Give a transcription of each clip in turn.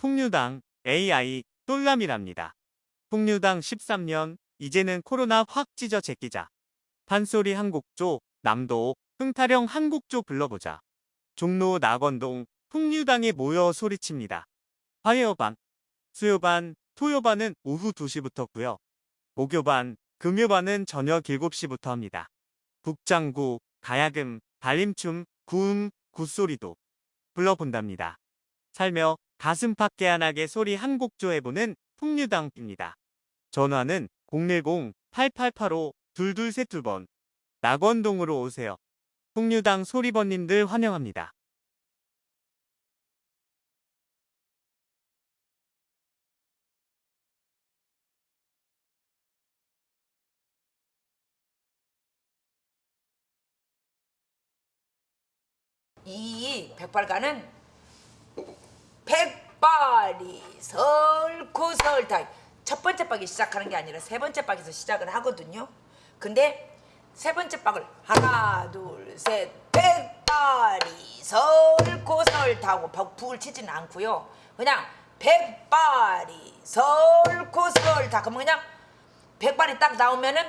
풍류당 AI 똘람이랍니다. 풍류당 13년 이제는 코로나 확 찢어 제끼자. 판소리 한곡조 남도 흥타령 한곡조 불러보자. 종로 낙원동 풍류당에 모여 소리칩니다. 화요반, 수요반, 토요반은 오후 2시부터고요. 목요반, 금요반은 저녁 7시부터 합니다. 북장구, 가야금, 달림춤, 구음, 굿소리도 불러본답니다. 살며 가슴 팍게안하게 소리 한 곡조 해보는 풍류당입니다. 전화는 010-8885-2232번 낙원동으로 오세요. 풍류당 소리번님들 환영합니다. 이 백발가는 백발이 설다 첫 번째 박이 시작하는 게 아니라 세 번째 박에서 시작을 하거든요. 근데 세 번째 박을 하나 둘셋 백발이 설다고 북을 치지는 않고요. 그냥 백발이 설고 설다 그러면 그냥 백발이 딱 나오면은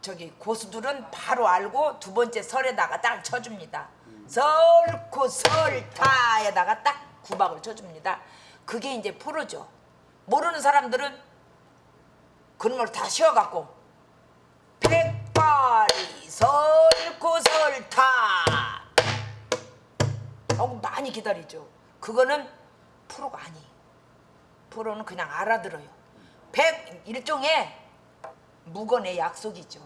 저기 고수들은 바로 알고 두 번째 설에다가 딱 쳐줍니다. 설고 설타에다가 딱 구박을 쳐줍니다. 그게 이제 프로죠. 모르는 사람들은 그런 걸다 쉬어갖고 백발이 설고 설타 하고 많이 기다리죠. 그거는 프로가 아니. 프로는 그냥 알아들어요. 백 일종의 무건의 약속이죠.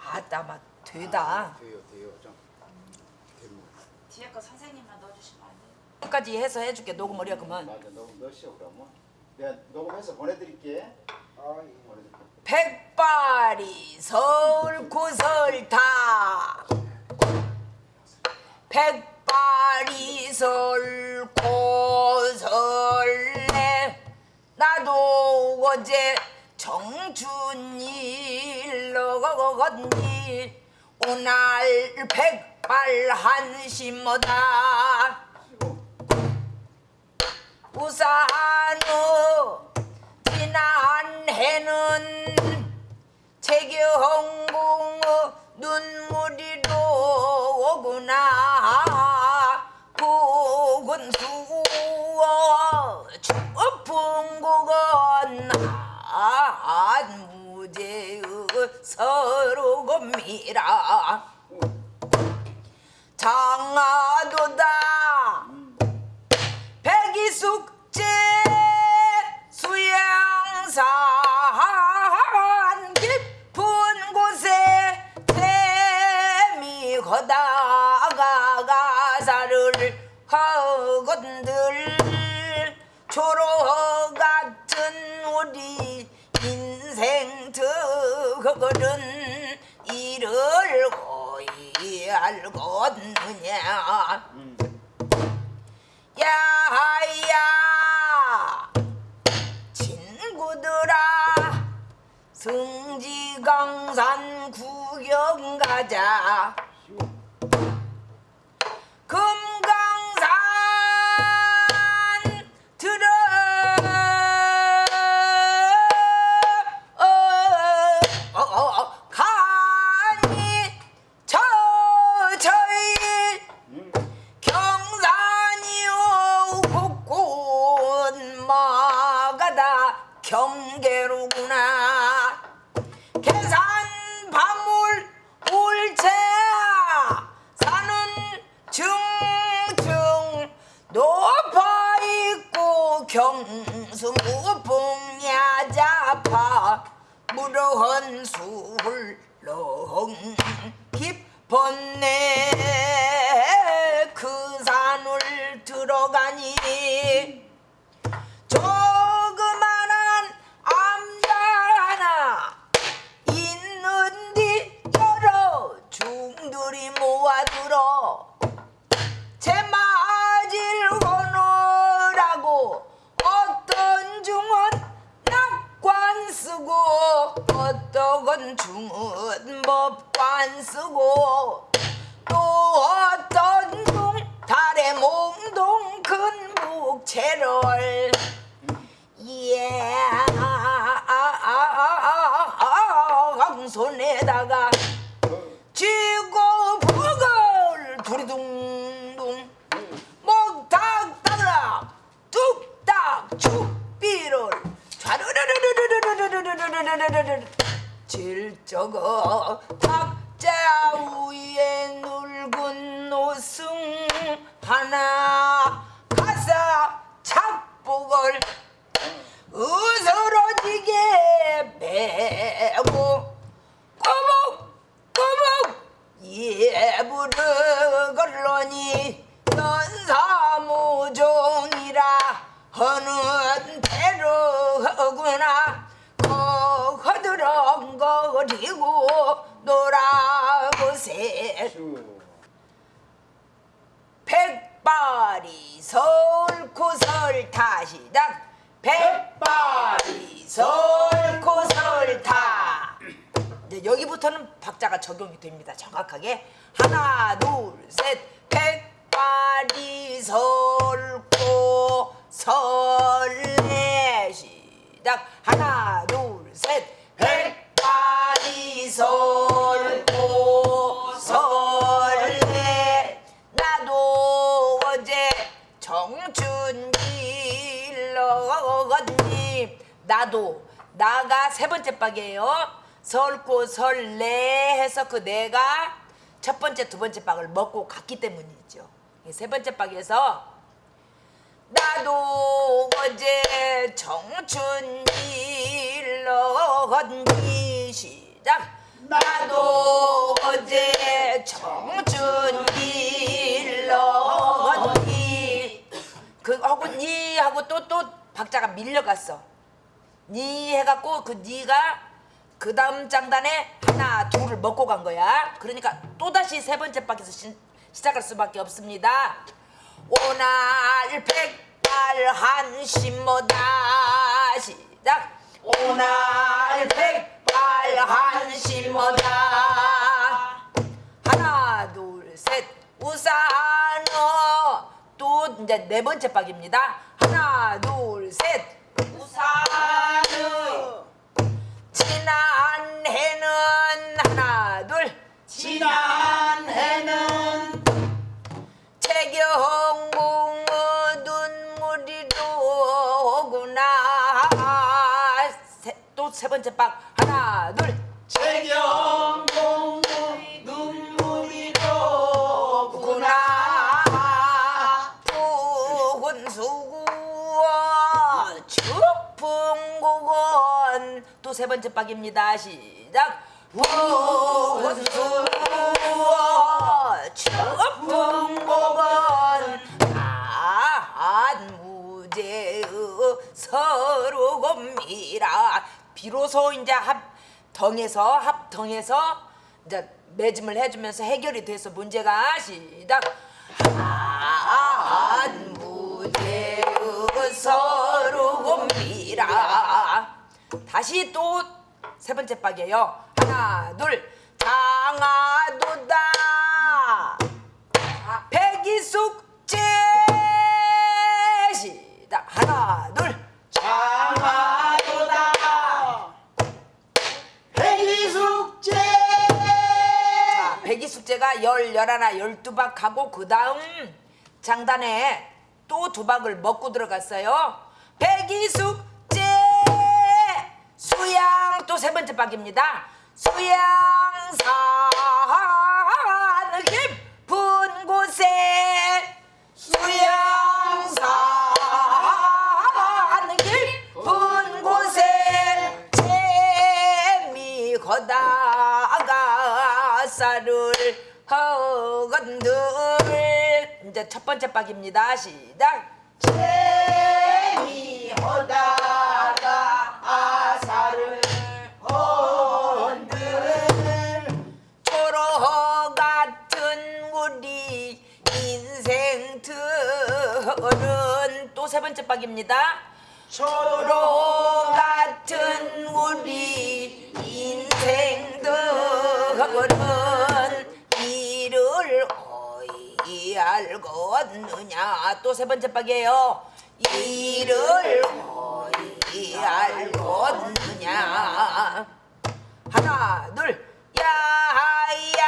아따 막 되다. 돼요, 돼요. 좀. 뒤에 거 선생님만 넣어주시면 까지 해서 해줄게 녹음을 해 그러면 맞아, 녹음 넣으시오 그러면. 내가 녹음해서 보내드릴게. 아. 백발이 설고 설타 백발이 설고 설래 나도 어제 정춘일 걷니 오날 백발 한심하다 우산후 지난 해는 재경궁 눈물이로 오구나. 국은 수어 추풍 국은 한 무제의 서로금이라 야야. 친구들아 승지강산 구경 가자 깊었네. 그 산을 들어가니 조그만한 암자 하나 있는디 여러 중들이 모아들어 제 맞을 거노라고 어떤 중은 낙관 쓰고 어떤 중은 법 관 쓰고 또 어떤 중 달의 몽동 큰 북채 채를 예 손에다가 쥐고 버걸 두리둥둥 목탁 따라 뚝딱 축비를 좌르르르르르르르르르르르르르 질적어 탁 자 위에 늙은 노승 하나. 가사 착복을 으스러지게 베고 꼬북꼬북 예부르 걸러니 연사무종이라 하는 대로구나. 거거드렁거리고 놀아보세. 슈. 백발이 설구설 타시당 백발이 설구설 타. 이제 여기부터는 박자가 적용이 됩니다 정확하게. 하나 둘셋. 백발이 설고 설레 시작. 하나 둘셋. 백발이 설고 설레? 나도 어제 정춘길러갔니 나도 나가 세 번째 박이에요. 설고 설레 해서 그 내가 첫 번째 두 번째 박을 먹고 갔기 때문이죠. 이세 번째 박에서 나도 어제 청춘 길러갔니 시작. 나도 어제 청춘길러갔니? 그 하고 니 하고 또 또 박자가 밀려갔어. 니 해갖고 그 니가 그 다음 장단에 하나 둘을 먹고 간 거야. 그러니까 또다시 세 번째 박에서 시, 시작할 수밖에 없습니다. 오날 백발 한심모다. 시작. 오날 백 이제 네 번째 박입니다. 하나 둘 셋. 우산어 지난 해는 하나 둘. 지난 해는 최경궁 눈물이로 오구나. 또 세 번째 박. 하나 둘. 최경 또 세 번째 박입니다. 시작. 서로곰이라 비로소 이제 합덩에서 합덩에서 이제 매짐을 해주면서 해결이 돼서 문제가 시작. 안무제의 서로곰이라 다시 또 세 번째 박이에요. 하나 둘. 장아도다. 백이숙제 시작 하나 둘. 장하도다. 백리숙제. 자, 백이숙제가 열, 열하나, 열두 박 하고 그 다음 장단에 또 두 박을 먹고 들어갔어요. 백이숙제 수양 또 세 번째 박입니다. 수양산 깊은 곳에 수양산 깊은 곳에 재미 거다가 쌀을 허건들 이제 첫 번째 박입니다. 시작. 재미하다 박입니다. 초로 같은 우리 인생들은 이를 어이 알겠느냐? 또 세 번째 박이에요. 이를 어이 알겠느냐? 하나 둘. 야야.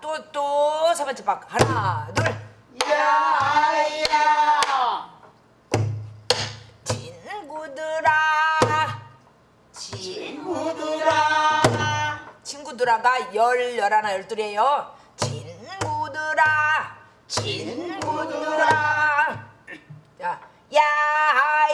또 또 세 번째 박. 하나 둘. 야야 친구들아. 친구들아. 친구들아가 열 열하나 열둘이에요. 친구들아. 친구들아. 자 야야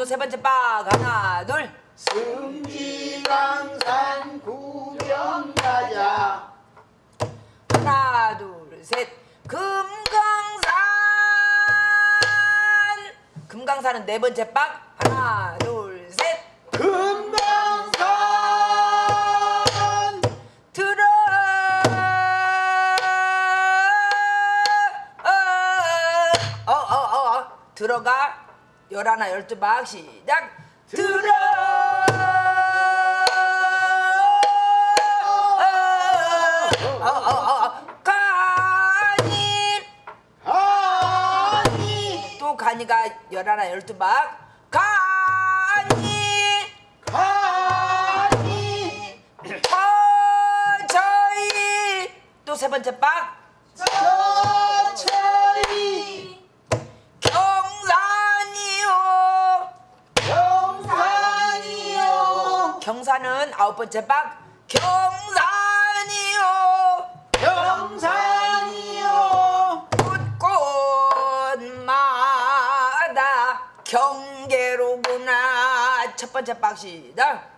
또 세 번째 박 하나 둘. 승지강산 구경 가자. 하나 둘 셋. 금강산. 금강산은 네 번째 박 하나 둘 셋. 금강산. 들어. 어, 어, 어, 어. 들어가 열하나 열두 박 시작. 들어. 가니 가니 또 가니가 열하나 열두 박 가니 가니 저희. 또 세 번째 박 경산은 아홉 번째 박 경산이요. 경산이요. 곳곳마다 경계로구나. 첫 번째 박 시작.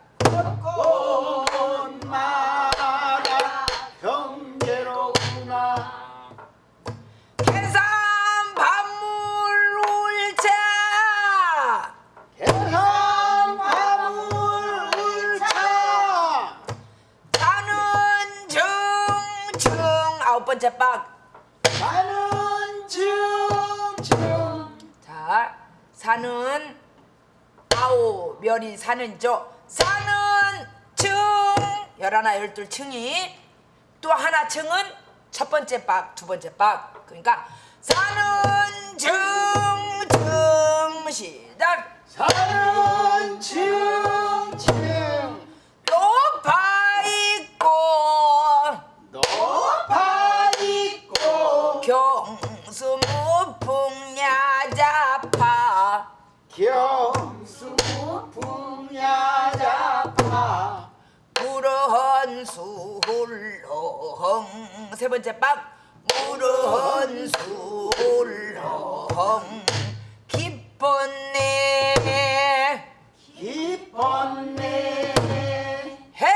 꽃마다 번째 박 나는 중중 자, 산은 아오 멸이 산은죠. 산은 층 열하나 열둘 층이 또 하나 층은 첫 번째 박, 두 번째 박. 그러니까 산은 중층 시작. 산은 중중 수훌렁 세 번째 박 무르헌 수훌렁 기뻤네. 기뻤네. 해.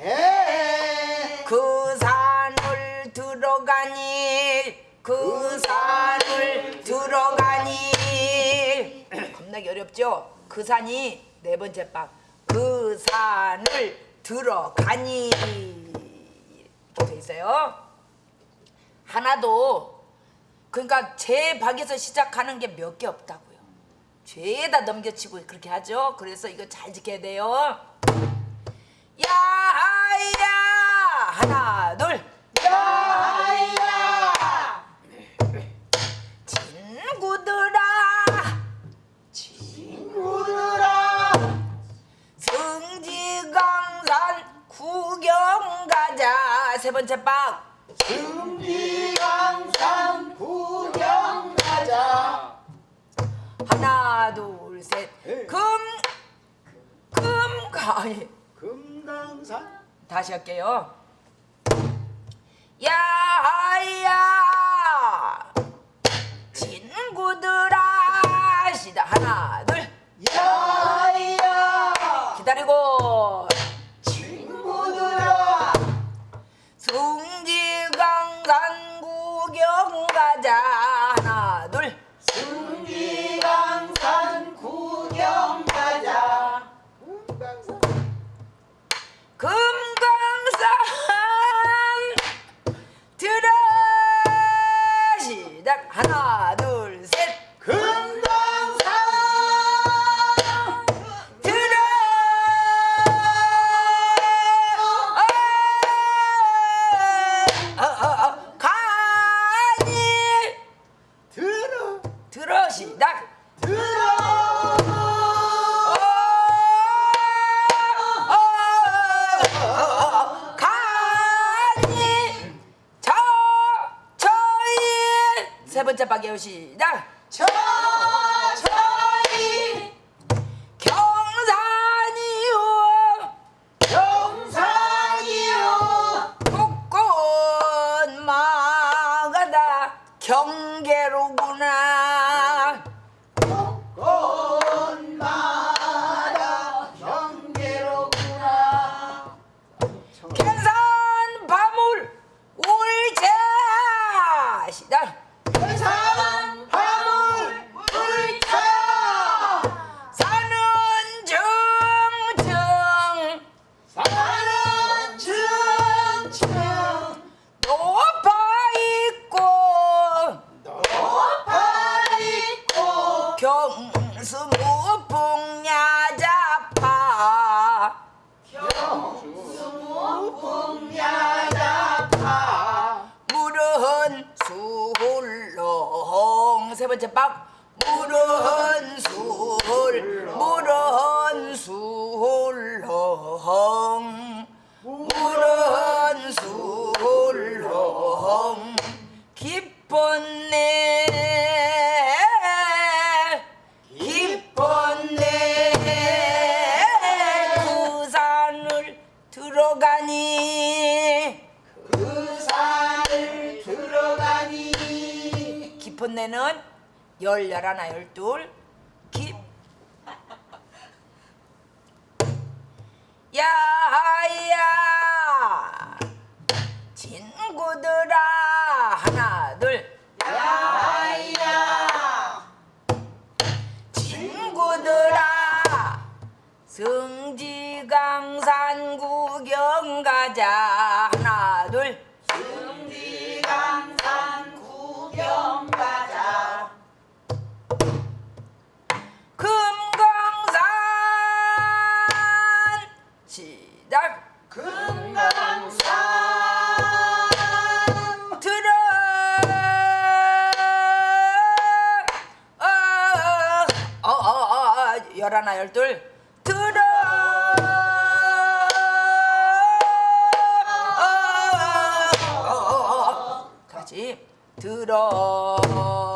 해. 그 산을 들어가니 그 산을 들어가니. 겁나게 어렵죠? 그 산이 네 번째 박그 산을 들어가니 이렇게 돼 있어요. 하나도 그러니까 제 박에서 시작하는 게 몇 개 없다고요. 죄다 넘겨치고 그렇게 하죠. 그래서 이거 잘 지켜야 돼요. 야야! 하나 둘 할게요 세 번째 박예우 시작 박. 물은 수hul 물은 수hul렁 물은 수hul렁 기뻤네 기뻤네 그 산을 들어가니 그 산을 들어가니 깊은 내는 열, 열하나, 열둘 깊 야야! 친구들아! 하나 둘. 야야! 친구들아! 성지강산 구경 가자 시작 금강산 들어. 어, 어, 어, 어, 열하나 열둘. 들어. 어, 어, 어, 어. 다시 들어 어,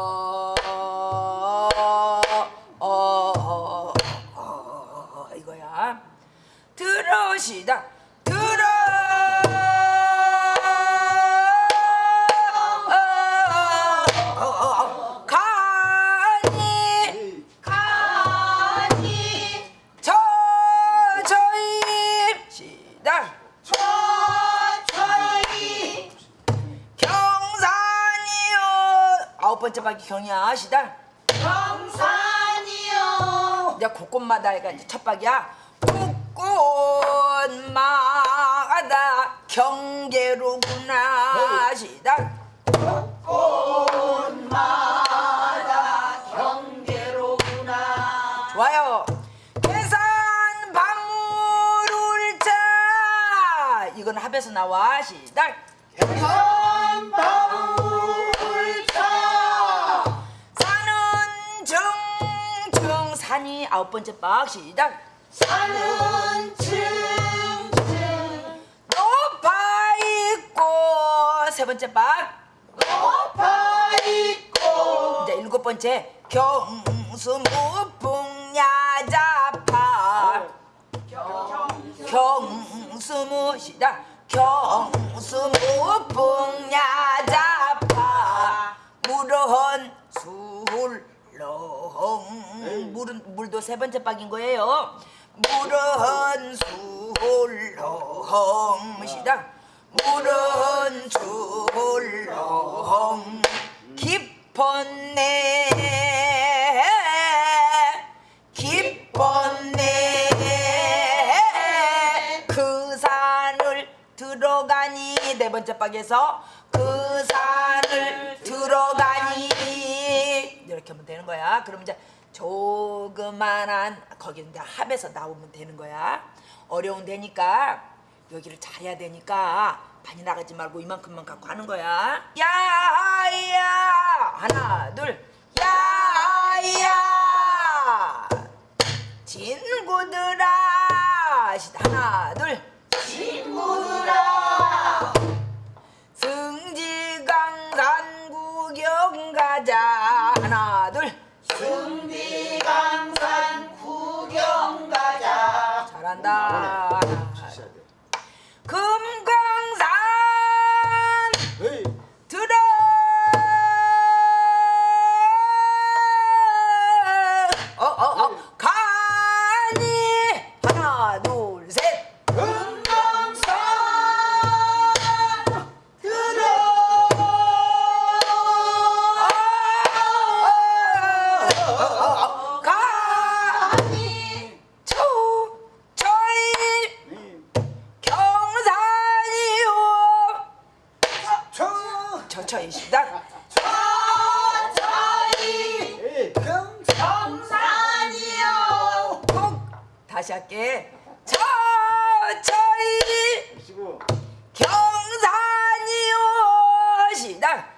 경이야 시작 경산이요. 이제 곳곳마다 이가 이제 첫 박이야. 곳곳마다 경계로구나 시작 꽃마다 경계로구나. 좋아요. 계산 방울 울자 이건 합에서 나와 시작 현방울 아홉 번째 박 시작. 산은 층층 높아 있고. 세 번째 박. 높아 있고. 이제 일곱 번째 경수 무풍야자파 경수 무 시작 경수 무풍야 물은 물도 세 번째 박인 거예요. 물은 술렁 시작 물은 술렁 깊었네. 깊었네. 그 산을 들어가니. 네 번째 박에서 그 산을 들어가니. 이렇게 하면 되는 거야. 그럼 이제 조그만한 거기 이제 합에서 나오면 되는 거야. 어려운 데니까 여기를 잘해야 되니까 많이 나가지 말고 이만큼만 갖고 하는 거야. 야야! 하나 둘. 야야! 친구들아! 시- 하나 둘. 친구들 가자. 잘한다 다시 할게. 보시고. 경산이요 시작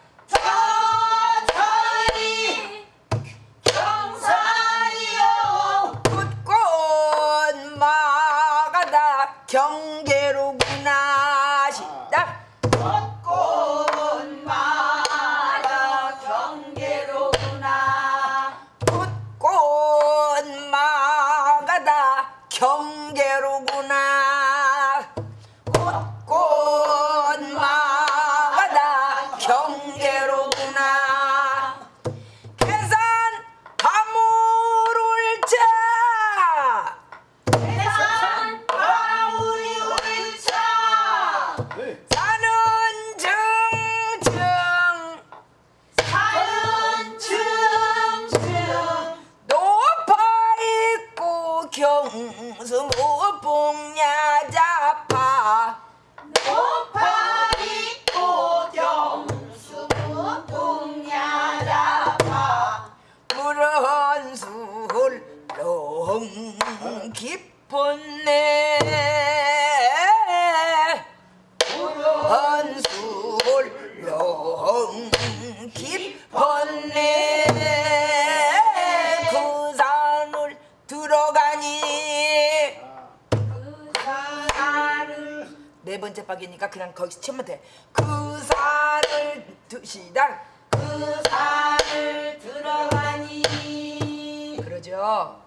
번째 박이니까 그냥 거기서 치면 돼. 그 산을 드시당 그 산을 들어가니 그러죠.